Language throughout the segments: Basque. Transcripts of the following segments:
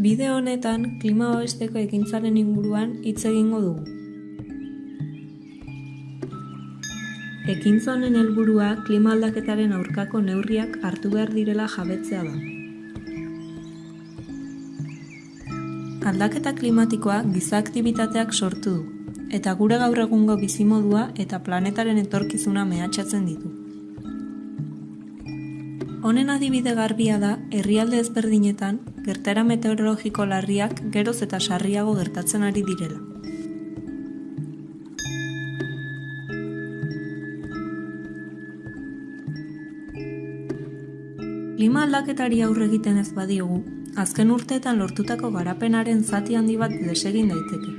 Bideo honetan klima babesteko ekintzaren inguruan hitz egingo dugu. Ekintza honen helburua klima aldaketaren aurkako neurriak hartu behar direla jabetzea da. Aldaketa klimatikoa giza aktibitateak sortu du, eta gure gaur egungo bizimodua eta planetaren etorkizuna mehatxatzen ditu. Honen adibide garbia da herrialde ezberdinetan gertara meteorologiko larriak geroz eta sarriago gertatzen ari direla. Klima aldaketari aurre egiten ez badiogu, azken urteetan lortutako garapenaren zati handi bat desegin daiteke.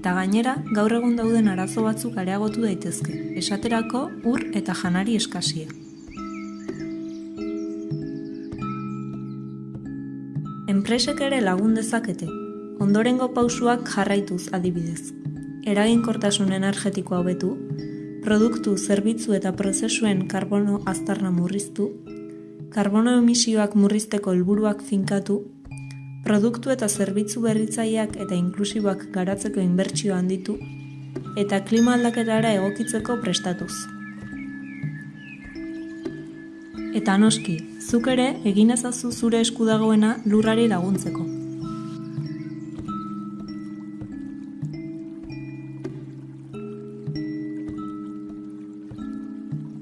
Eta gainera, gaur egun dauden arazo batzuk areagotu daitezke, esaterako ur eta janari eskasia. Enpresek ere lagun dezakete, ondorengo pausuak jarraituz adibidez. Eraginkortasun energetikoa hobetu, produktu, zerbitzu eta prozesuen karbono aztarna murriztu, karbono emisioak murrizteko helburuak finkatu, produktu eta zerbitzu berritzaileak eta inklusiboak garatzeko inbertsio handitu, eta klima aldaketara egokitzeko prestatuz. Eta noski, zuk ere egin ezazu zure esku dagoena lurrari laguntzeko.